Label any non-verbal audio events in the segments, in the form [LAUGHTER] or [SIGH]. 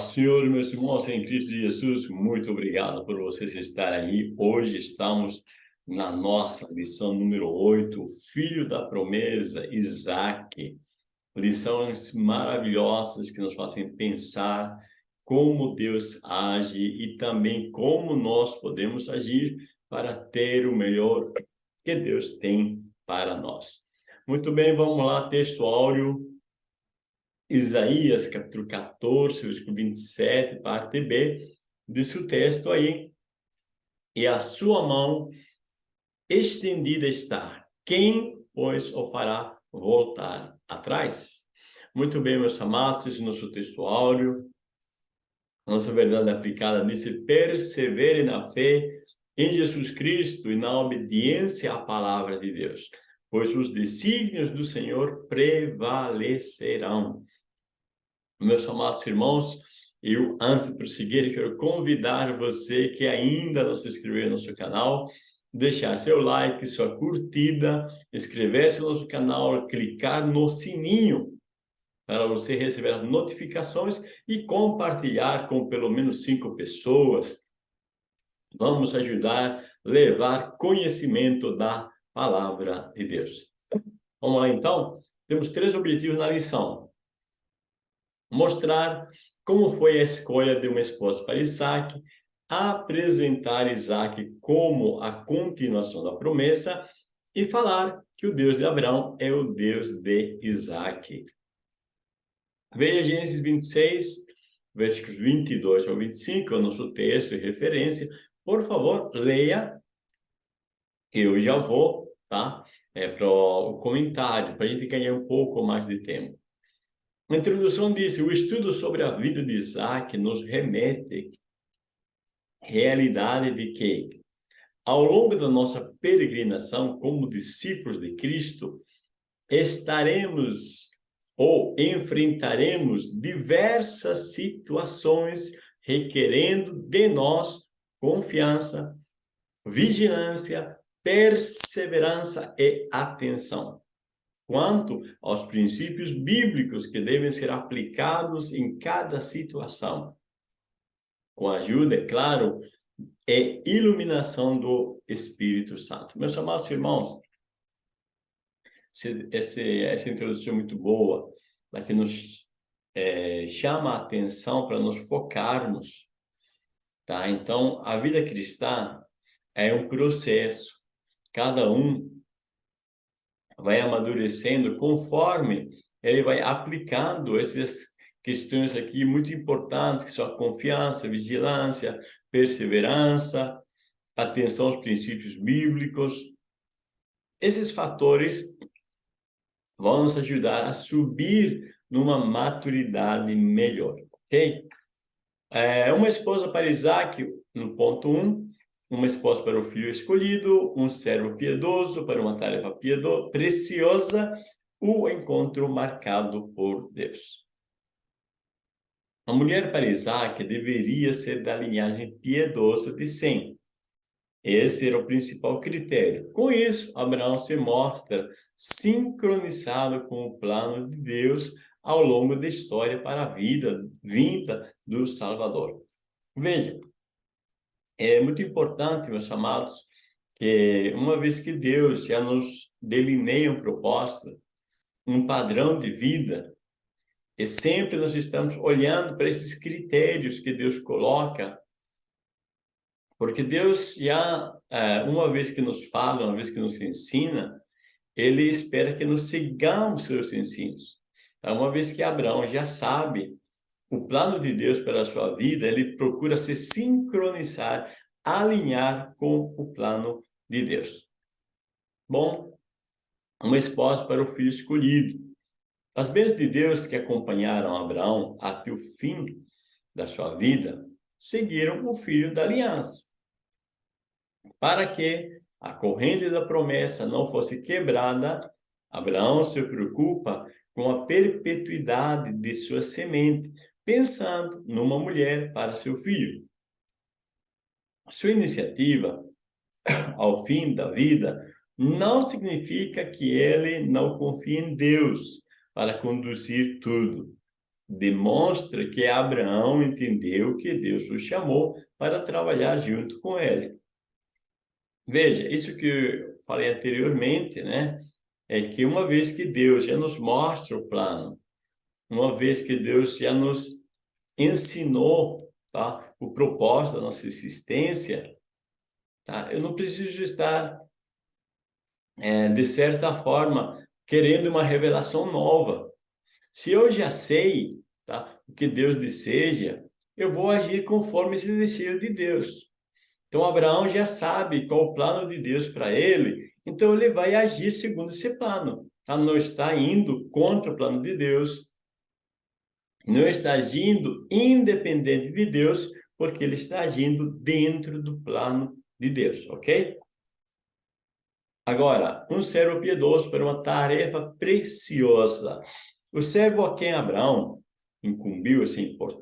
Senhor, meus irmãos em Cristo Jesus, muito obrigado por vocês estarem aí. Hoje estamos na nossa lição número 8, Filho da Promesa, Isaac. Lições maravilhosas que nos fazem pensar como Deus age e também como nós podemos agir para ter o melhor que Deus tem para nós. Muito bem, vamos lá, texto áureo Isaías, capítulo 14, versículo 27, parte B, diz o texto aí, e a sua mão estendida está, quem, pois, o fará voltar atrás? Muito bem, meus amados, esse é o nosso texto áureo, nossa verdade aplicada diz, persevere na fé em Jesus Cristo e na obediência à palavra de Deus, pois os desígnios do Senhor prevalecerão. Meus amados irmãos, eu, antes de prosseguir, quero convidar você que ainda não se inscreveu no nosso canal, deixar seu like, sua curtida, inscrever-se no nosso canal, clicar no sininho para você receber as notificações e compartilhar com pelo menos cinco pessoas. Vamos ajudar a levar conhecimento da palavra de Deus. Vamos lá, então? Temos três objetivos na lição mostrar como foi a escolha de uma esposa para Isaac, apresentar Isaac como a continuação da promessa e falar que o Deus de Abraão é o Deus de Isaac. Veja Gênesis 26, versículos 22 ao 25, é o nosso texto e referência. Por favor, leia. Eu já vou, tá? É para o comentário, para a gente ganhar um pouco mais de tempo. A introdução disse, o estudo sobre a vida de Isaac nos remete à realidade de que, ao longo da nossa peregrinação como discípulos de Cristo, estaremos ou enfrentaremos diversas situações requerendo de nós confiança, vigilância, perseverança e atenção quanto aos princípios bíblicos que devem ser aplicados em cada situação. Com a ajuda, é claro, é iluminação do Espírito Santo. Meus amados irmãos, essa introdução é muito boa, para que nos é, chama a atenção para nos focarmos. Tá? Então, a vida cristã é um processo. Cada um vai amadurecendo conforme ele vai aplicando essas questões aqui muito importantes, que são a confiança, vigilância, perseverança, atenção aos princípios bíblicos. Esses fatores vão nos ajudar a subir numa maturidade melhor, ok? É, uma esposa para Isaac, no ponto 1, um, uma esposa para o filho escolhido, um servo piedoso para uma tarefa piedo, preciosa, o encontro marcado por Deus. A mulher para Isaac deveria ser da linhagem piedosa de Sem. Esse era o principal critério. Com isso, Abraão se mostra sincronizado com o plano de Deus ao longo da história para a vida vinda do Salvador. Veja, é muito importante, meus amados, que uma vez que Deus já nos delineia um propósito, um padrão de vida, e sempre nós estamos olhando para esses critérios que Deus coloca, porque Deus já, é, uma vez que nos fala, uma vez que nos ensina, Ele espera que nos sigamos seus ensinos. Então, uma vez que Abraão já sabe o plano de Deus para a sua vida, ele procura se sincronizar, alinhar com o plano de Deus. Bom, uma esposa para o filho escolhido. As bênçãos de Deus que acompanharam Abraão até o fim da sua vida, seguiram o filho da aliança. Para que a corrente da promessa não fosse quebrada, Abraão se preocupa com a perpetuidade de sua semente, pensando numa mulher para seu filho. Sua iniciativa, [COUGHS] ao fim da vida, não significa que ele não confie em Deus para conduzir tudo. demonstra que Abraão entendeu que Deus o chamou para trabalhar junto com ele. Veja, isso que eu falei anteriormente, né? É que uma vez que Deus já nos mostra o plano, uma vez que Deus já nos ensinou tá? o propósito da nossa existência, tá? eu não preciso estar, é, de certa forma, querendo uma revelação nova. Se eu já sei tá? o que Deus deseja, eu vou agir conforme esse desejo de Deus. Então, Abraão já sabe qual o plano de Deus para ele, então ele vai agir segundo esse plano. Tá? Não está indo contra o plano de Deus, não está agindo independente de Deus, porque ele está agindo dentro do plano de Deus, ok? Agora, um servo piedoso para uma tarefa preciosa. O servo a quem Abraão incumbiu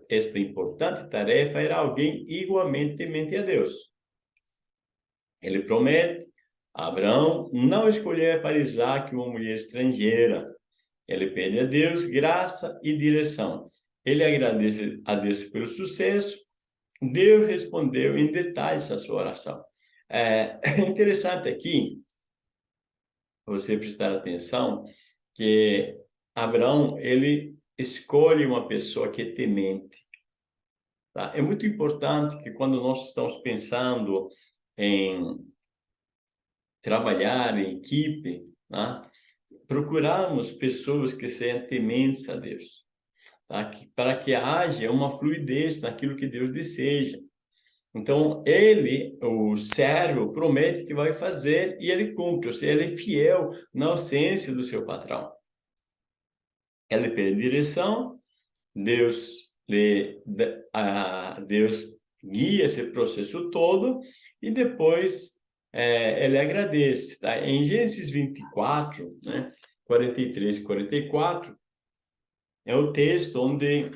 esta importante tarefa era alguém igualmente temente a Deus. Ele promete a Abraão não escolher para Isaac uma mulher estrangeira. Ele pede a Deus graça e direção. Ele agradece a Deus pelo sucesso. Deus respondeu em detalhes a sua oração. É interessante aqui você prestar atenção que Abraão, ele escolhe uma pessoa que é temente. Tá? É muito importante que quando nós estamos pensando em trabalhar em equipe, tá? Procurarmos pessoas que sejam tementes a Deus, tá? para que haja uma fluidez naquilo que Deus deseja. Então, ele, o servo, promete que vai fazer e ele cumpre, ou seja, ele é fiel na ausência do seu patrão. Ele pede direção, Deus, lhe, a, Deus guia esse processo todo e depois é, ele agradece. Tá? Em Gênesis 24, né, 43 e 44, é o texto onde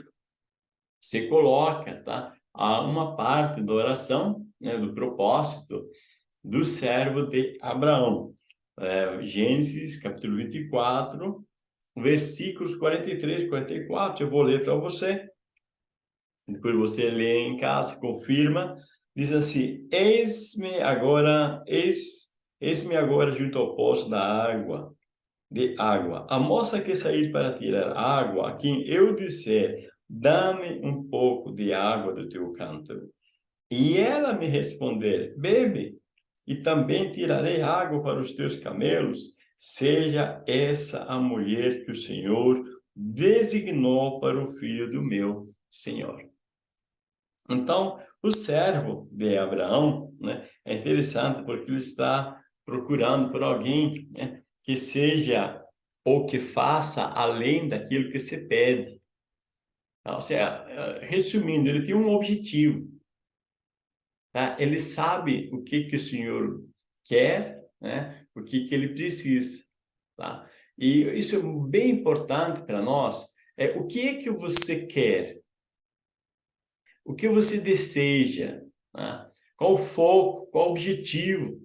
se coloca tá? uma parte da oração, né, do propósito do servo de Abraão. É, Gênesis, capítulo 24, versículos 43 e 44, eu vou ler para você. Depois você lê em casa, confirma. Diz assim, eis-me agora, eis, eis-me agora junto ao poço da água, de água. A moça que sair para tirar água, a quem eu disser, dá-me um pouco de água do teu cântaro. E ela me responder, bebe, e também tirarei água para os teus camelos, seja essa a mulher que o Senhor designou para o filho do meu Senhor. Então, o servo de Abraão né, é interessante porque ele está procurando por alguém né, que seja ou que faça além daquilo que se pede. Ou seja, resumindo, ele tem um objetivo. Tá? Ele sabe o que, que o Senhor quer, né? o que, que ele precisa. Tá? E isso é bem importante para nós. É, o que é que você quer? O que você deseja? Tá? Qual o foco? Qual o objetivo?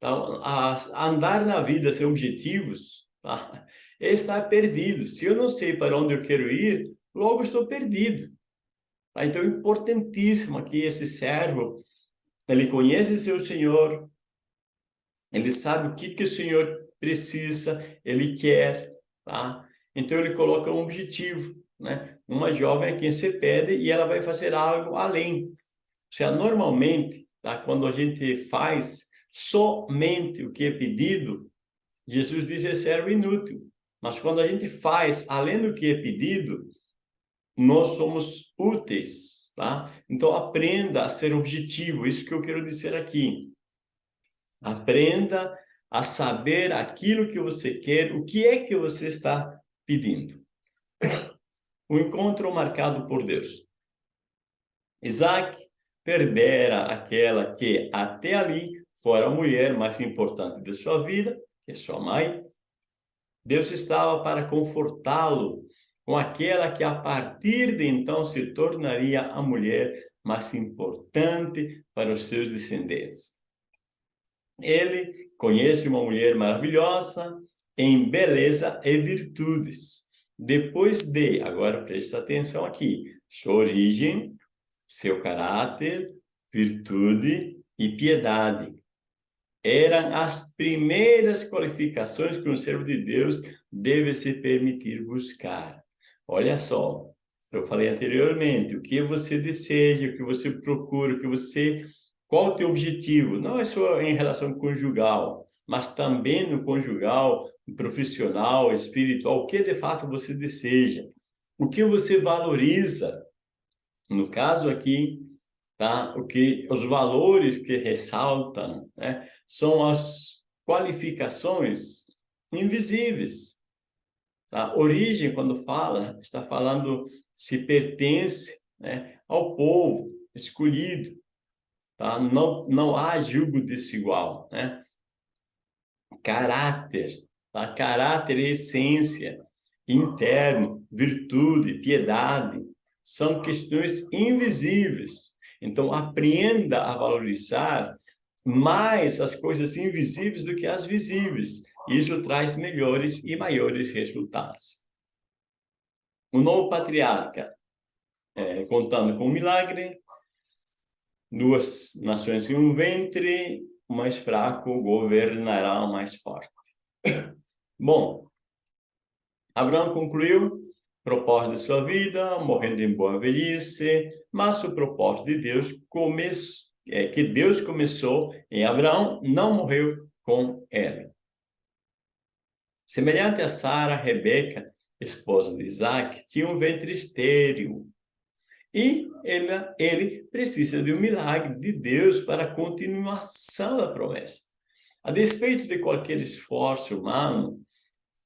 Tá? A, andar na vida sem objetivos tá? é estar perdido. Se eu não sei para onde eu quero ir, logo estou perdido. Tá? Então, é importantíssimo aqui esse servo, ele conhece seu Senhor, ele sabe o que, que o Senhor precisa, ele quer, tá? Então, ele coloca um objetivo, né? Uma jovem a quem você pede e ela vai fazer algo além. Ou seja, normalmente, tá? quando a gente faz somente o que é pedido, Jesus diz é servo inútil. Mas quando a gente faz além do que é pedido, nós somos úteis, tá? Então aprenda a ser objetivo, isso que eu quero dizer aqui. Aprenda a saber aquilo que você quer, o que é que você está pedindo. O encontro marcado por Deus. Isaac perdera aquela que até ali fora a mulher mais importante de sua vida, que é sua mãe. Deus estava para confortá-lo com aquela que a partir de então se tornaria a mulher mais importante para os seus descendentes. Ele conhece uma mulher maravilhosa em beleza e virtudes. Depois de, agora presta atenção aqui, sua origem, seu caráter, virtude e piedade. Eram as primeiras qualificações que um servo de Deus deve se permitir buscar. Olha só, eu falei anteriormente, o que você deseja, o que você procura, o que você... Qual o teu objetivo? Não é só em relação conjugal, mas também no conjugal, profissional, espiritual, o que de fato você deseja, o que você valoriza. No caso aqui, tá? o que, os valores que ressaltam né? são as qualificações invisíveis. A origem, quando fala, está falando se pertence né, ao povo escolhido. Tá? Não, não há julgo desigual. Né? Caráter, tá? caráter e essência, interno, virtude, piedade, são questões invisíveis. Então, aprenda a valorizar mais as coisas invisíveis do que as visíveis. Isso traz melhores e maiores resultados. O novo patriarca, é, contando com um milagre, duas nações em um ventre, o mais fraco governará o mais forte. [COUGHS] Bom, Abraão concluiu propósito de sua vida, morrendo em boa velhice, mas o propósito de Deus é, que Deus começou em Abraão, não morreu com ele. Semelhante a Sara, Rebeca, esposa de Isaac, tinha um ventre estéril. E ele, ele precisa de um milagre de Deus para a continuação da promessa. A despeito de qualquer esforço humano,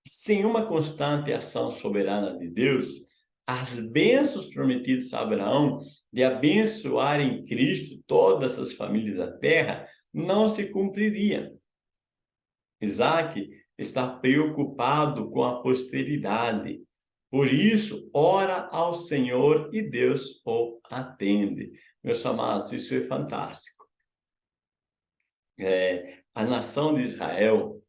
sem uma constante ação soberana de Deus, as bênçãos prometidas a Abraão de abençoar em Cristo todas as famílias da terra não se cumpririam. Isaac está preocupado com a posteridade. Por isso, ora ao Senhor e Deus o atende. Meus amados, isso é fantástico. É, a nação de Israel,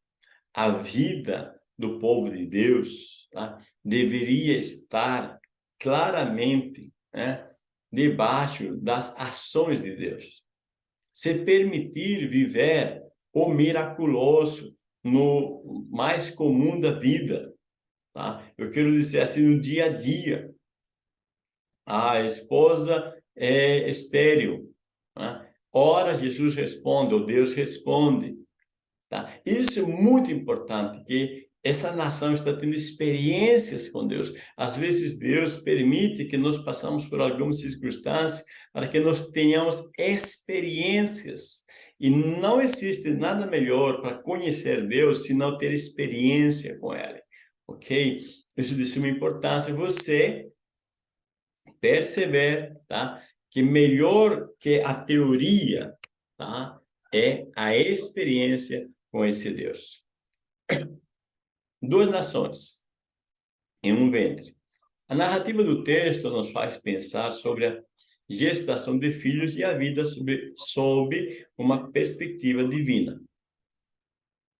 a vida do povo de Deus, tá? deveria estar claramente né, debaixo das ações de Deus. Se permitir viver o miraculoso no mais comum da vida, tá? Eu quero dizer assim, no dia a dia. A esposa é estéril. Tá? Ora, Jesus responde, ou Deus responde. Tá? Isso é muito importante, que essa nação está tendo experiências com Deus. Às vezes Deus permite que nós passamos por algumas circunstâncias para que nós tenhamos experiências. E não existe nada melhor para conhecer Deus se não ter experiência com Ele. Ok? Isso de suma importância. Você perceber tá? que melhor que a teoria tá? é a experiência com esse Deus duas nações em um ventre. A narrativa do texto nos faz pensar sobre a gestação de filhos e a vida sob, sob uma perspectiva divina.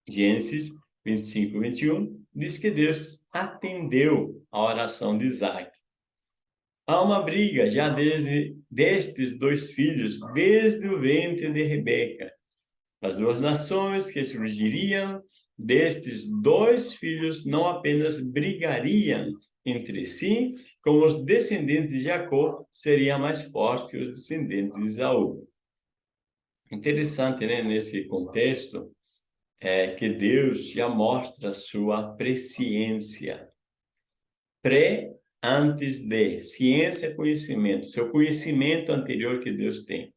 Gênesis 25, 21 diz que Deus atendeu a oração de Isaac. Há uma briga já desde destes dois filhos, desde o ventre de Rebeca. As duas nações que surgiriam destes dois filhos não apenas brigariam entre si, como os descendentes de Jacó seriam mais fortes que os descendentes de Isaú. Interessante, né, nesse contexto, é que Deus já mostra sua presciência. Pré antes de, ciência conhecimento, seu conhecimento anterior que Deus tem.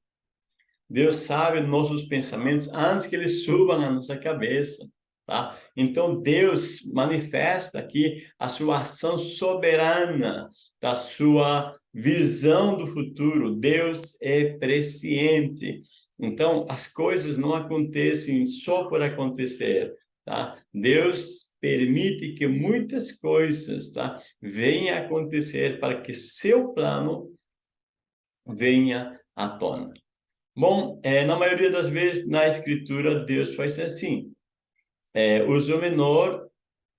Deus sabe nossos pensamentos antes que eles subam na nossa cabeça. Tá? Então, Deus manifesta aqui a sua ação soberana, da sua visão do futuro. Deus é presciente. Então, as coisas não acontecem só por acontecer. Tá? Deus permite que muitas coisas tá? venham acontecer para que seu plano venha à tona. Bom, é, na maioria das vezes, na Escritura, Deus faz assim é, uso menor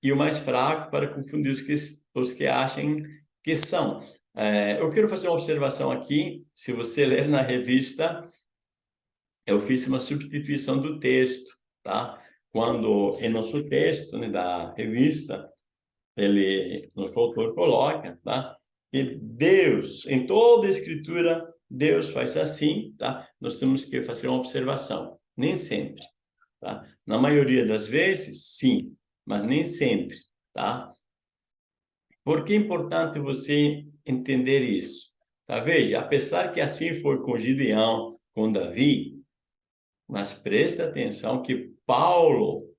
e o mais fraco para confundir os que, os que acham que são. É, eu quero fazer uma observação aqui, se você ler na revista, eu fiz uma substituição do texto, tá? Quando em nosso texto né, da revista, ele, nosso autor coloca, tá? Que Deus, em toda a escritura, Deus faz assim, tá? Nós temos que fazer uma observação, nem sempre, tá? Na maioria das vezes, sim, mas nem sempre, tá? Por que é importante você entender isso? Tá? Veja, apesar que assim foi com Gideão, com Davi, mas preste atenção que Paulo,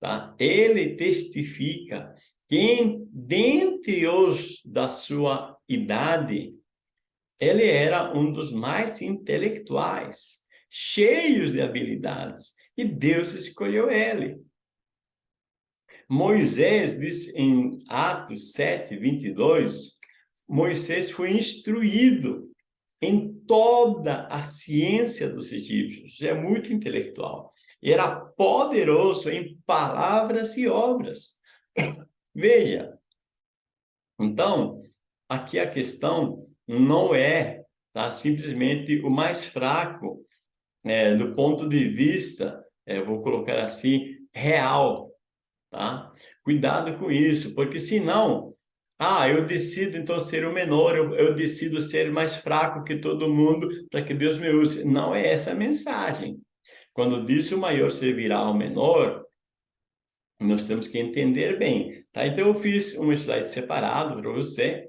tá? ele testifica que dentre os da sua idade, ele era um dos mais intelectuais, cheios de habilidades, e Deus escolheu ele. Moisés diz em Atos 7, 22, Moisés foi instruído em toda a ciência dos egípcios, é muito intelectual, e era poderoso em palavras e obras. Veja, então, aqui a questão não é tá, simplesmente o mais fraco é, do ponto de vista, é, vou colocar assim, real, tá? Cuidado com isso, porque senão, ah, eu decido então ser o menor, eu, eu decido ser mais fraco que todo mundo para que Deus me use. Não é essa a mensagem. Quando diz o maior servirá ao menor, nós temos que entender bem, tá? Então eu fiz um slide separado para você.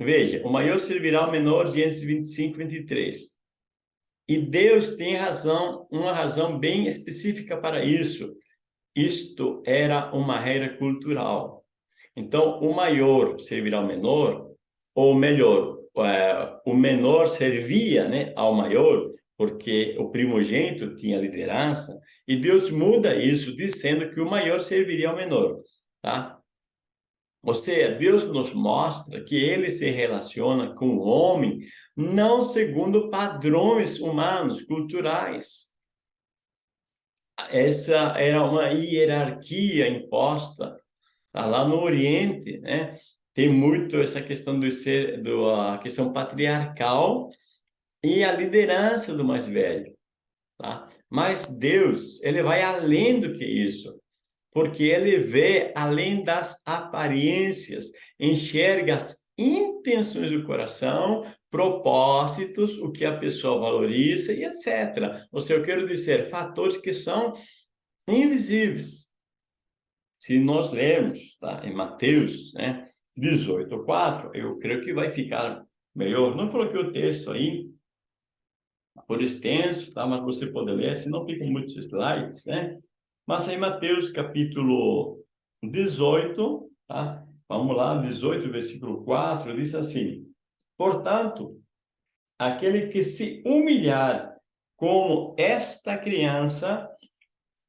Veja, o maior servirá ao menor, Gênesis 25, 23. E Deus tem razão, uma razão bem específica para isso. Isto era uma regra cultural. Então, o maior servirá ao menor, ou melhor, é, o menor servia né, ao maior, porque o primogênito tinha liderança, e Deus muda isso, dizendo que o maior serviria ao menor. Tá? Ou seja, Deus nos mostra que ele se relaciona com o homem não segundo padrões humanos, culturais, essa era uma hierarquia imposta? Lá no Oriente, né? Tem muito essa questão do ser, do, a questão patriarcal e a liderança do mais velho, tá? Mas Deus, ele vai além do que isso, porque ele vê além das aparências, enxerga as intenções do coração, propósitos, o que a pessoa valoriza e etc. Ou seja, eu quero dizer, fatores que são invisíveis. Se nós lermos tá, em Mateus né, 18, 4, eu creio que vai ficar melhor. Não coloquei o texto aí, por extenso, tá? mas você pode ler, se não ficam muitos slides, né? Mas aí Mateus capítulo 18, tá? Vamos lá, 18, versículo 4, diz assim, Portanto, aquele que se humilhar como esta criança,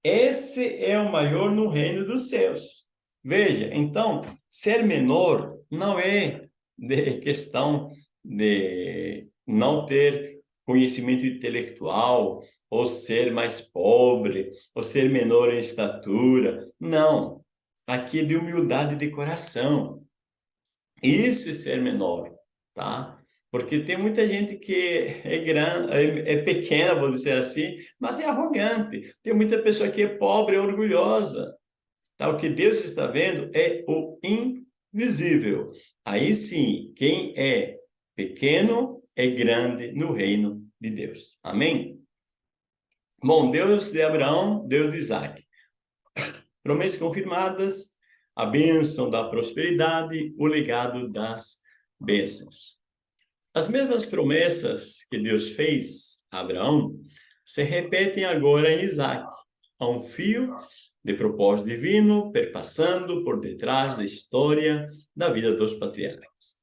esse é o maior no reino dos céus. Veja, então, ser menor não é de questão de não ter conhecimento intelectual, ou ser mais pobre, ou ser menor em estatura. Não. Aqui é de humildade de coração. Isso é ser menor, tá? Porque tem muita gente que é grande, é, é pequena, vou dizer assim, mas é arrogante. Tem muita pessoa que é pobre, é orgulhosa. Tá? O que Deus está vendo é o invisível. Aí sim, quem é pequeno é grande no reino de Deus. Amém? Bom, Deus de Abraão, Deus de Isaac promessas confirmadas, a bênção da prosperidade, o legado das bênçãos. As mesmas promessas que Deus fez a Abraão se repetem agora em Isaac, a um fio de propósito divino perpassando por detrás da história da vida dos patriarcas.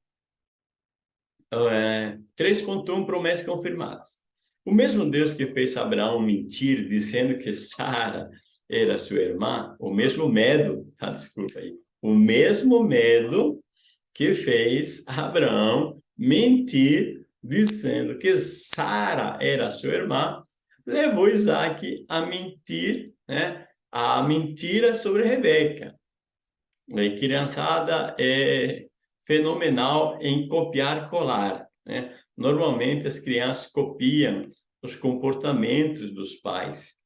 É, 3.1 promessas confirmadas. O mesmo Deus que fez Abraão mentir, dizendo que Sara era sua irmã, o mesmo medo, tá? Desculpa aí. O mesmo medo que fez Abraão mentir, dizendo que Sara era sua irmã, levou Isaac a mentir, né? A mentira sobre Rebeca. A criançada é fenomenal em copiar colar. Né? Normalmente as crianças copiam os comportamentos dos pais.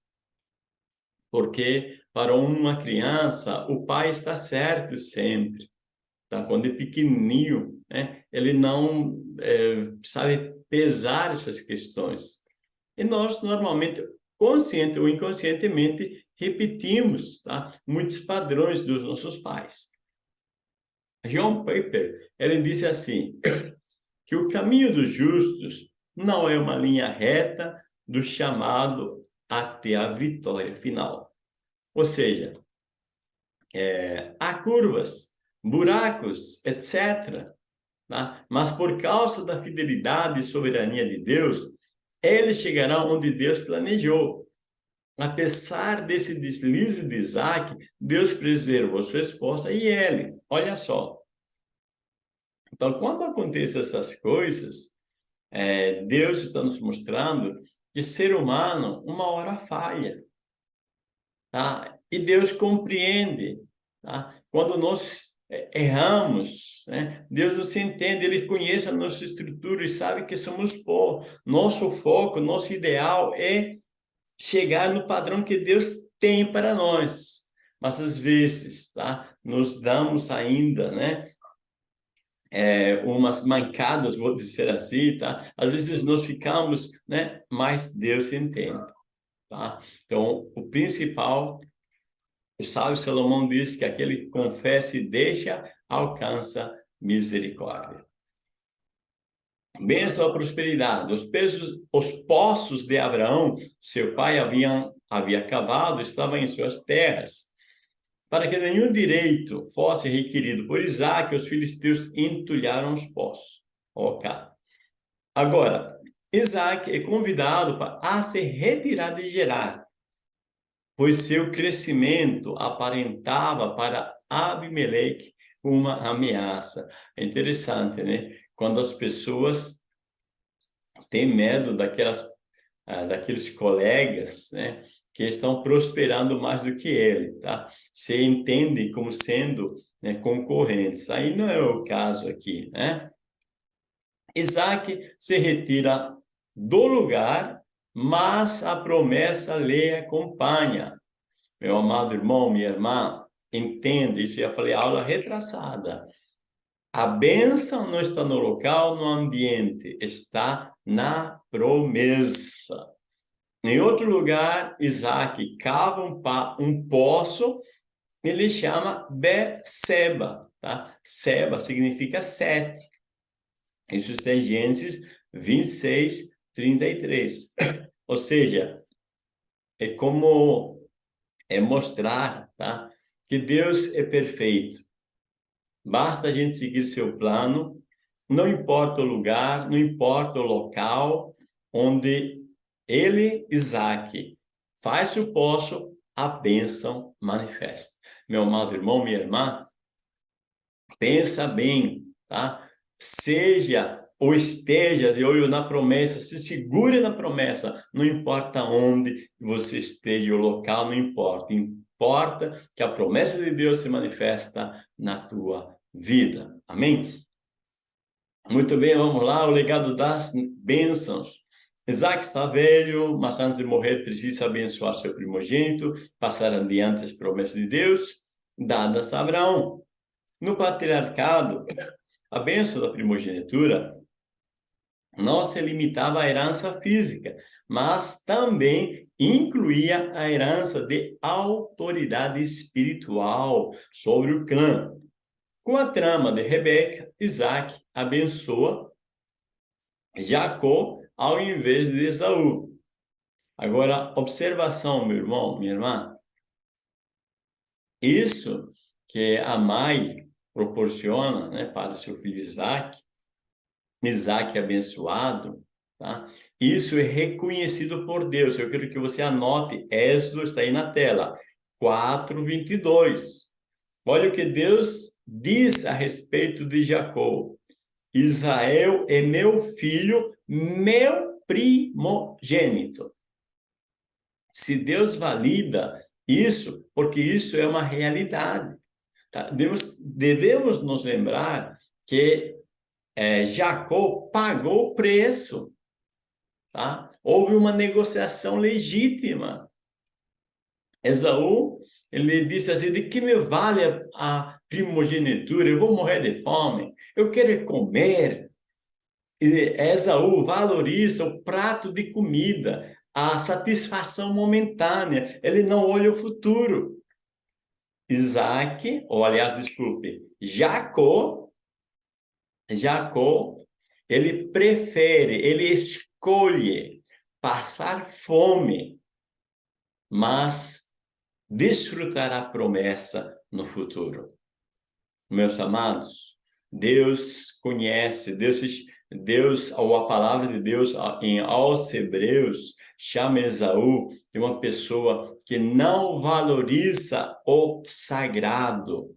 Porque para uma criança, o pai está certo sempre. Tá? Quando é pequenininho, né? ele não é, sabe pesar essas questões. E nós, normalmente, consciente ou inconscientemente, repetimos tá? muitos padrões dos nossos pais. John Piper, ele disse assim, [COUGHS] que o caminho dos justos não é uma linha reta do chamado até a vitória final. Ou seja, é, há curvas, buracos, etc. Tá? Mas por causa da fidelidade e soberania de Deus, eles chegarão onde Deus planejou. Apesar desse deslize de Isaac, Deus preservou sua esposa e ele. Olha só. Então, quando acontecem essas coisas, é, Deus está nos mostrando que ser humano, uma hora falha. Tá? E Deus compreende. Tá? Quando nós erramos, né? Deus nos entende, Ele conhece a nossa estrutura e sabe que somos pó. Nosso foco, nosso ideal é chegar no padrão que Deus tem para nós. Mas às vezes, tá? Nos damos ainda, né? É, umas mancadas, vou dizer assim, tá? Às vezes nós ficamos, né? Mas Deus entende, tá? Então, o principal, o sábio Salomão diz que aquele que confessa e deixa, alcança misericórdia. Bênção à prosperidade. Os, pesos, os poços de Abraão, seu pai haviam, havia cavado, estavam em suas terras. Para que nenhum direito fosse requerido por Isaac, os filisteus entulharam os poços. Ok. Agora, Isaac é convidado a se retirar de Gerar, pois seu crescimento aparentava para Abimeleque uma ameaça. É interessante, né? Quando as pessoas têm medo daquelas, ah, daqueles colegas, né? que estão prosperando mais do que ele, tá? Se entendem como sendo né, concorrentes. Aí não é o caso aqui, né? Isaac se retira do lugar, mas a promessa lhe acompanha. Meu amado irmão, minha irmã, entende, isso já falei aula retrasada. A bênção não está no local, no ambiente, está na promessa. Em outro lugar, Isaac cava um, um poço, ele chama Beceba, tá? Seba significa sete. Isso está em Gênesis 26, 33. Ou seja, é como é mostrar, tá? Que Deus é perfeito. Basta a gente seguir seu plano, não importa o lugar, não importa o local onde ele, Isaac, faz o poço, a bênção manifesta. Meu amado irmão, minha irmã, pensa bem, tá? Seja ou esteja de olho na promessa, se segure na promessa, não importa onde você esteja, o local não importa, importa que a promessa de Deus se manifesta na tua vida, amém? Muito bem, vamos lá, o legado das bênçãos. Isaac está velho, mas antes de morrer precisa abençoar seu primogênito, passar adiante as promessas de Deus, dadas a Abraão. No patriarcado, a bênção da primogenitura não se limitava à herança física, mas também incluía a herança de autoridade espiritual sobre o clã. Com a trama de Rebeca, Isaac abençoa Jacó ao invés de Esaú. Agora, observação, meu irmão, minha irmã. Isso que a mãe proporciona né, para seu filho Isaac, Isaac abençoado, tá? isso é reconhecido por Deus. Eu quero que você anote, Êxodo está aí na tela, 4:22. Olha o que Deus diz a respeito de Jacó. Israel é meu filho, meu primogênito. Se Deus valida isso, porque isso é uma realidade. Tá? Devemos, devemos nos lembrar que é, Jacó pagou o preço. Tá? Houve uma negociação legítima. Esaú, ele disse assim, de que me vale a primogenitura? Eu vou morrer de fome, eu quero comer. E Esaú valoriza o prato de comida, a satisfação momentânea, ele não olha o futuro. Isaac, ou aliás, desculpe, Jacó, Jacó, ele prefere, ele escolhe passar fome, mas desfrutar a promessa no futuro. Meus amados, Deus conhece, Deus, Deus, ou a palavra de Deus em aos Hebreus, chama Esaú de uma pessoa que não valoriza o sagrado.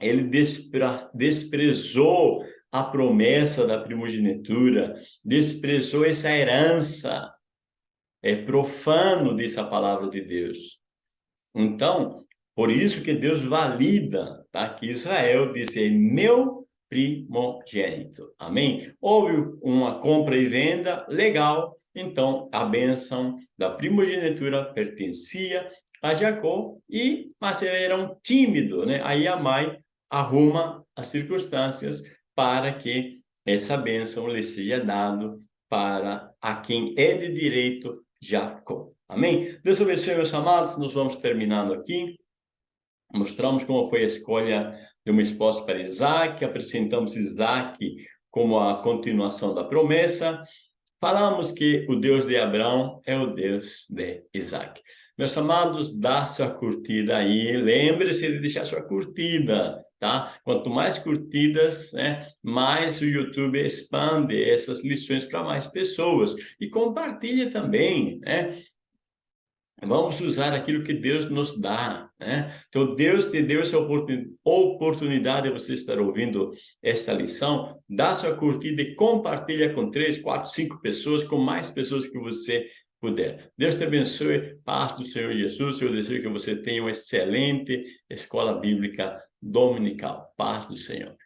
Ele despre, desprezou a promessa da primogenitura, desprezou essa herança. É profano, diz a palavra de Deus. Então, por isso que Deus valida, tá? Que Israel disse, é meu primogênito. Amém? Houve uma compra e venda legal, então, a bênção da primogenitura pertencia a Jacó, e, mas ele era um tímido, né? Aí a mãe arruma as circunstâncias para que essa bênção lhe seja dado para a quem é de direito Jacó. Amém? Deus abençoe, meus amados. Nós vamos terminando aqui. Mostramos como foi a escolha de uma esposa para Isaac, apresentamos Isaac como a continuação da promessa, Falamos que o Deus de Abraão é o Deus de Isaac. Meus amados, dá sua curtida aí, lembre-se de deixar sua curtida, tá? Quanto mais curtidas, né, mais o YouTube expande essas lições para mais pessoas. E compartilhe também, né? Vamos usar aquilo que Deus nos dá, né? Então, Deus te deu essa oportunidade de você estar ouvindo esta lição. Dá sua curtida e compartilha com três, quatro, cinco pessoas, com mais pessoas que você puder. Deus te abençoe. Paz do Senhor Jesus. Eu desejo que você tenha uma excelente escola bíblica dominical. Paz do Senhor.